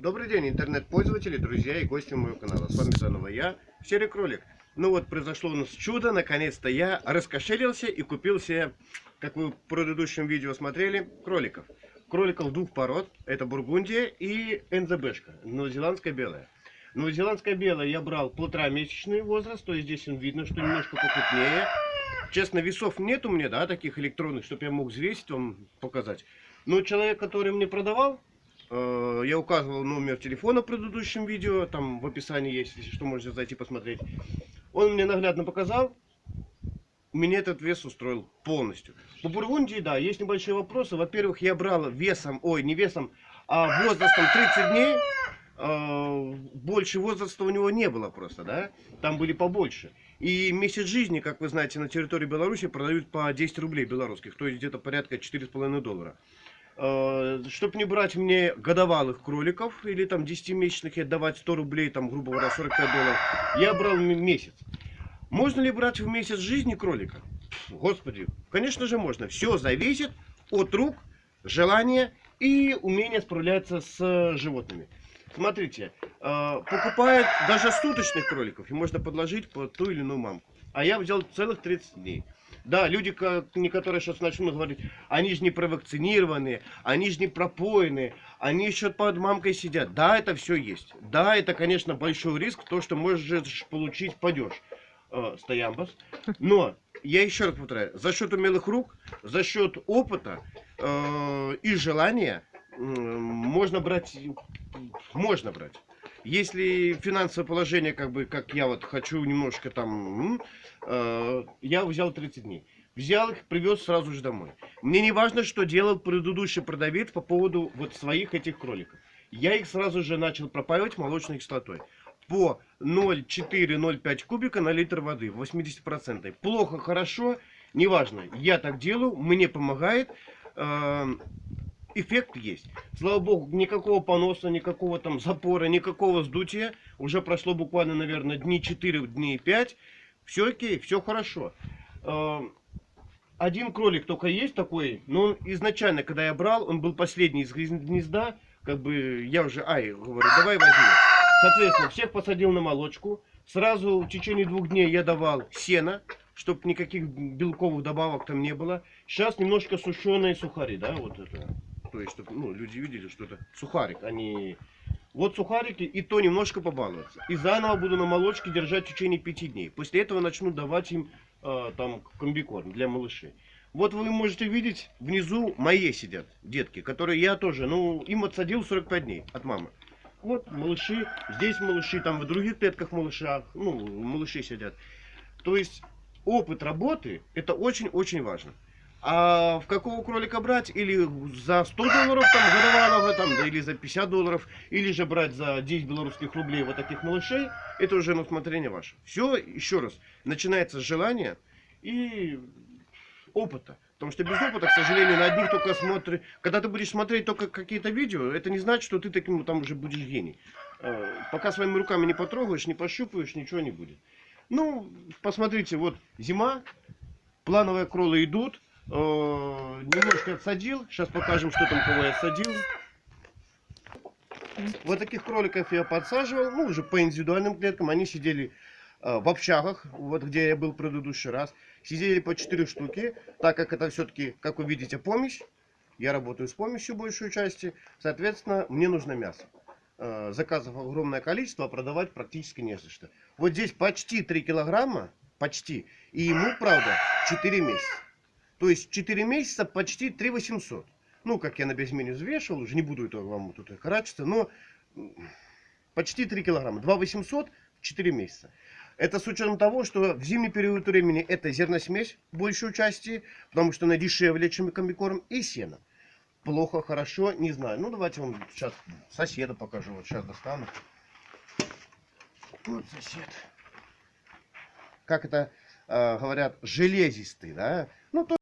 Добрый день, интернет-пользователи, друзья и гости моего канала. С вами заново я, Серый Кролик. Ну вот, произошло у нас чудо, наконец-то я раскошелился и купил себе, как вы в предыдущем видео смотрели, кроликов. Кроликов двух пород, это Бургундия и НЗБшка, новозеландская белая. Новозеландская белая я брал полтора месячный возраст, то есть здесь видно, что немножко покрупнее. Честно, весов нет у меня, да, таких электронных, чтобы я мог взвесить вам, показать. Но человек, который мне продавал, я указывал номер телефона в предыдущем видео, там в описании есть, если что, можете зайти посмотреть. Он мне наглядно показал, меня этот вес устроил полностью. По Бургундии, да, есть небольшие вопросы. Во-первых, я брал весом, ой, не весом, а возрастом 30 дней. Э, больше возраста у него не было просто, да, там были побольше. И месяц жизни, как вы знаете, на территории Беларуси продают по 10 рублей белорусских, то есть где-то порядка 4,5 доллара. Э, Чтобы не брать мне годовалых кроликов или там 10-месячных и отдавать 100 рублей, там, грубо говоря, 45 долларов, я брал месяц. Можно ли брать в месяц жизни кролика? Господи, конечно же можно. Все зависит от рук, желания и умения справляться с животными. Смотрите, э, покупают даже суточных кроликов, и можно подложить по ту или иную мамку. А я взял целых 30 дней. Да, люди, некоторые сейчас начнут говорить, они же не провакцинированные, они же не пропоенные, они еще под мамкой сидят. Да, это все есть. Да, это, конечно, большой риск, то, что можешь получить падеж. Э, стоямбас. Но, я еще раз повторяю, за счет умелых рук, за счет опыта э, и желания э, можно брать, можно брать. Если финансовое положение, как бы, как я вот хочу немножко там, э, я взял 30 дней. Взял их, привез сразу же домой. Мне не важно, что делал предыдущий продавец по поводу вот своих этих кроликов. Я их сразу же начал пропаивать молочной кислотой. По 0,4-0,5 кубика на литр воды, 80%. Плохо, хорошо, неважно. Я так делаю, мне помогает. Э, эффект есть. Слава богу, никакого поноса, никакого там запора, никакого сдутия. Уже прошло буквально, наверное, дни 4, дней 5. Все окей, все хорошо. Эм, один кролик только есть такой, но изначально, когда я брал, он был последний из гнезда. Как бы я уже, ай, говорю, давай возьми. Соответственно, всех посадил на молочку. Сразу в течение двух дней я давал сено, чтобы никаких белковых добавок там не было. Сейчас немножко сушеные сухари, да, вот это то есть, чтобы ну, люди видели, что это сухарик, а не... Вот сухарики, и то немножко побаловаться. И заново буду на молочке держать в течение пяти дней. После этого начну давать им э, там комбикорм для малышей. Вот вы можете видеть, внизу мои сидят детки, которые я тоже, ну, им отсадил 45 дней от мамы. Вот малыши, здесь малыши, там в других клетках малышах, ну, малыши сидят. То есть опыт работы, это очень-очень важно. А в какого кролика брать? Или за 100 долларов там годовалого, там, да, или за 50 долларов, или же брать за 10 белорусских рублей вот таких малышей, это уже на усмотрение ваше. Все, еще раз, начинается с желания и опыта. Потому что без опыта, к сожалению, на одних только смотришь. Когда ты будешь смотреть только какие-то видео, это не значит, что ты таким там уже будешь гений. Э, пока своими руками не потрогаешь, не пощупаешь, ничего не будет. Ну, посмотрите, вот зима, плановые кролы идут, немножко отсадил. Сейчас покажем, что там кого я отсадил. Вот таких кроликов я подсаживал, ну, уже по индивидуальным клеткам. Они сидели э, в общагах, вот где я был в предыдущий раз. Сидели по 4 штуки, так как это все-таки, как вы видите, помощь. Я работаю с помощью большей части. Соответственно, мне нужно мясо. Э, заказов огромное количество, а продавать практически не за что. Вот здесь почти 3 килограмма, почти. И ему, правда, 4 месяца. То есть 4 месяца почти 3 800. Ну, как я на безмене взвешивал, уже не буду это вам тут харачиться, но почти 3 килограмма. 2 800 в 4 месяца. Это с учетом того, что в зимний период времени это зерносмесь большей части, потому что она дешевле, чем комбикорм, и сено. Плохо, хорошо, не знаю. Ну, давайте вам сейчас соседа покажу. Вот сейчас достану. Вот сосед. Как это э, говорят, железистый, да? Ну, то